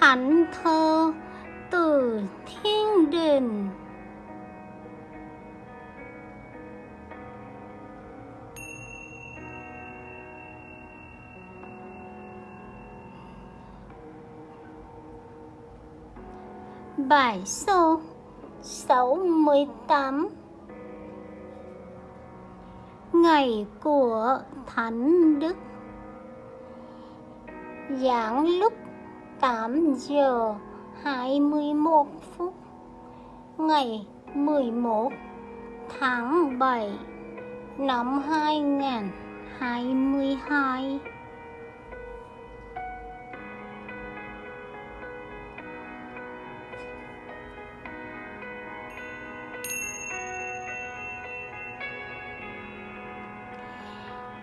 thánh thơ từ thiên đình. Bài số 68 Ngày của Thánh Đức. Giảng lúc 8 giờ 21 phút Ngày 11 tháng 7 năm 2022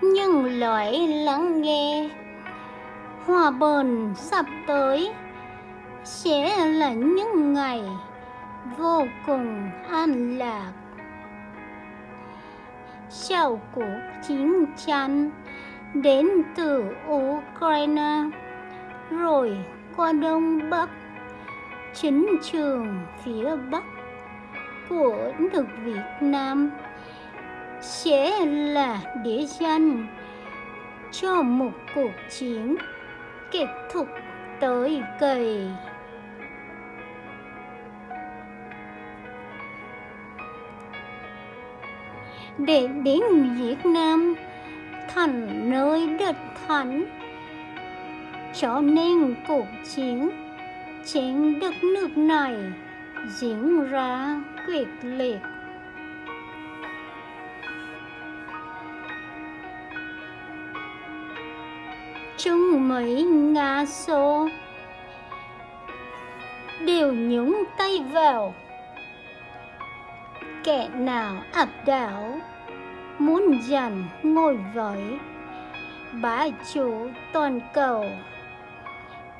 nhưng loại lắng nghe hòa bình sắp tới sẽ là những ngày vô cùng an lạc. Sau cuộc chiến tranh đến từ Ukraine, rồi qua đông bắc, chính trường phía bắc của nước Việt Nam sẽ là địa danh cho một cuộc chiến kết thúc tới kỳ. Để đến Việt Nam, thành nơi đất thánh, cho nên cuộc chiến trên đất nước này diễn ra quyết liệt chung mấy ngã số đều nhúng tay vào. Kẻ nào áp đảo, muốn giành ngôi với bá chủ toàn cầu,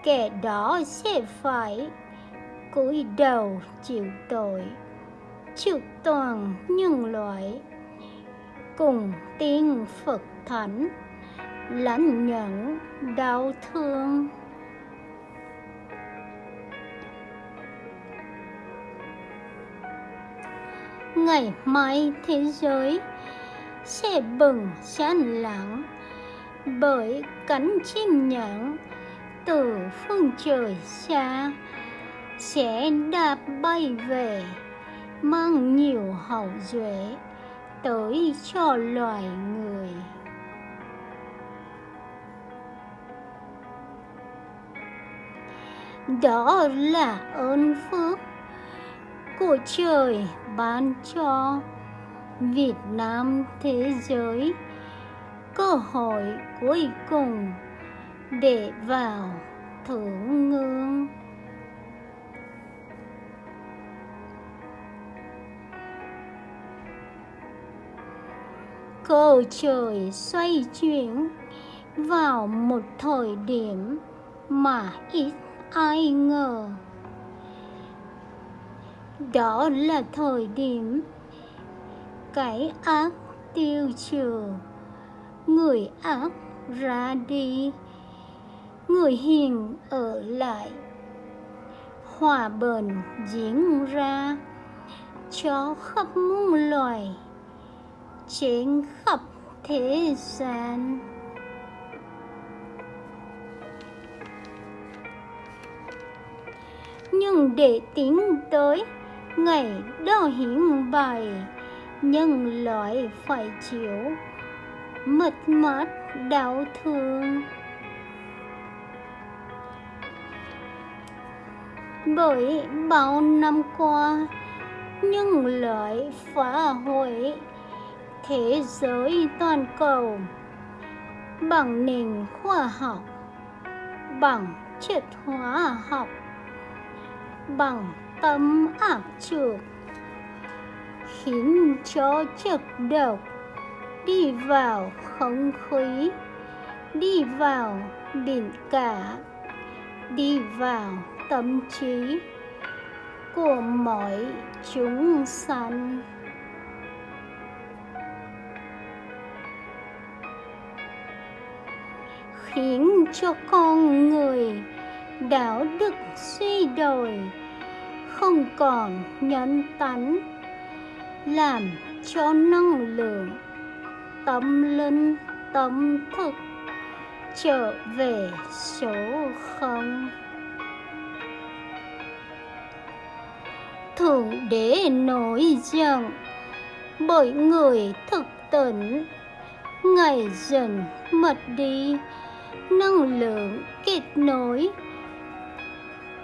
kẻ đó sẽ phải cúi đầu chịu tội, chịu toàn nhân loại. Cùng tiên phật thánh lãnh nhận đau thương. Ngày mai thế giới sẽ bừng sáng lặng bởi cánh chim nhạn từ phương trời xa sẽ đạp bay về, mang nhiều hậu duệ tới cho loài người. Đó là ơn phước của trời ban cho Việt Nam thế giới. Cơ hội cuối cùng để vào thưởng ngương cầu trời xoay chuyển vào một thời điểm mà ít ai ngờ. Đó là thời điểm cái ác tiêu trừ. Người ác ra đi. Người hiền ở lại. Hòa bình diễn ra. Cho khắp muôn loài. Trên khắp thế gian. Nhưng để tiến tới, ngày đó hiển bày, nhân loại phải chịu mất mát đau thương. Bởi bao năm qua, nhân loại phá hủy thế giới toàn cầu bằng nền khoa học, bằng triết hóa học bằng tâm ác trược, khiến cho chất độc đi vào không khí, đi vào biển cả, đi vào tâm trí của mọi chúng sanh. Khiến cho con người đạo đức suy đồi, không còn nhân tánh, làm cho năng lượng, tâm linh, tâm thức trở về số không. Thượng đế nổi giận, bởi người thực tỉnh, ngày dần mất đi năng lượng kết nối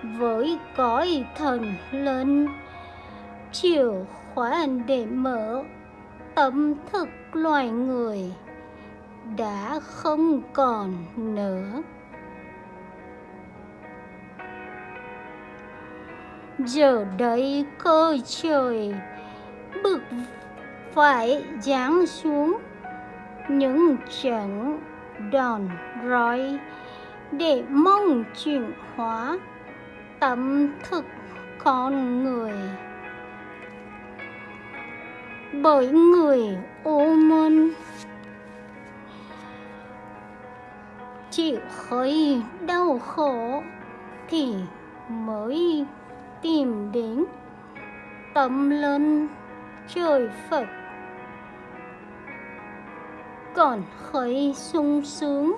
với cõi thần linh. Chìa khóa để mở tâm thức loài người đã không còn nữa. Giờ đây cơ trời bực phải giáng xuống, những trận đòn roi để mong chuyển hóa tâm thức con người. Bởi người ô môn chịu hơi đau khổ thì mới tìm đến tâm lớn trời Phật. Còn hơi sung sướng,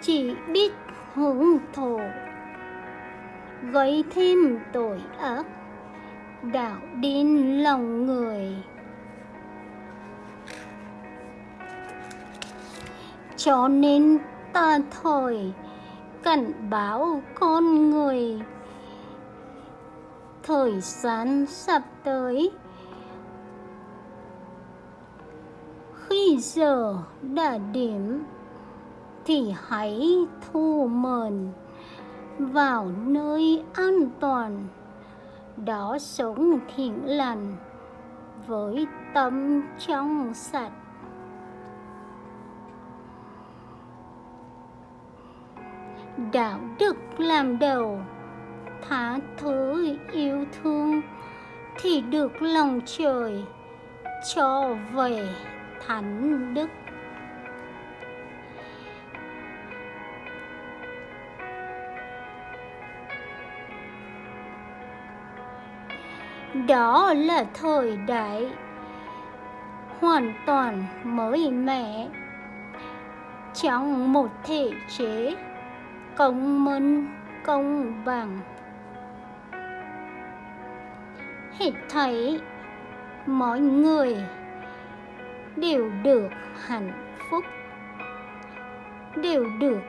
chỉ biết hưởng thụ gây thêm tội ác. Đạo đến lòng người. Cho nên ta thời cảnh báo con người. Thời gian sắp tới. Khi giờ đã điểm thì hãy thu mờn vào nơi an toàn. Đó sống thiện lành với tâm trong sạch. Đạo đức làm đầu, tha thứ yêu thương thì được lòng trời cho về thánh đức. Đó là thời đại hoàn toàn mới mẻ. Trong một thể chế công minh, công bằng, hết thấy mọi người đều được hạnh phúc, đều được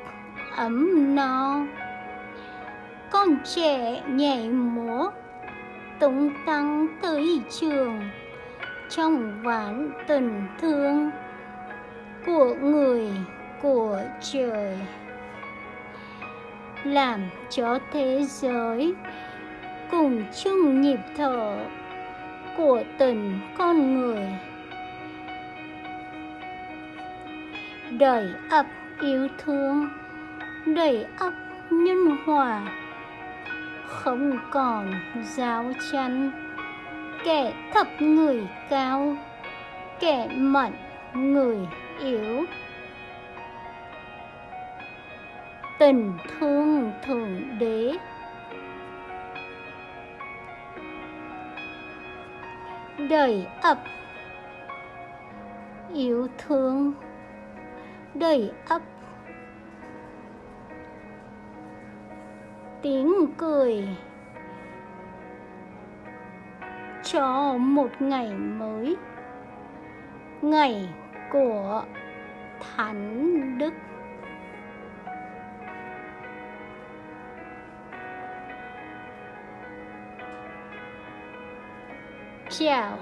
ấm no. Con trẻ nhảy múa tung tăng tới trường. Trong ván tình thương của người, của trời, làm cho thế giới cùng chung nhịp thở của tình con người. Đầy ắp yêu thương đầy ắp nhân hòa không còn giáo tranh kẻ thấp người cao, kẻ mạnh người yếu. Tình thương thượng đế. Đầy ấp. Yêu thương. Đầy ấp. Tiếng cười. Cho một ngày mới ngày của thánh đức. Chào.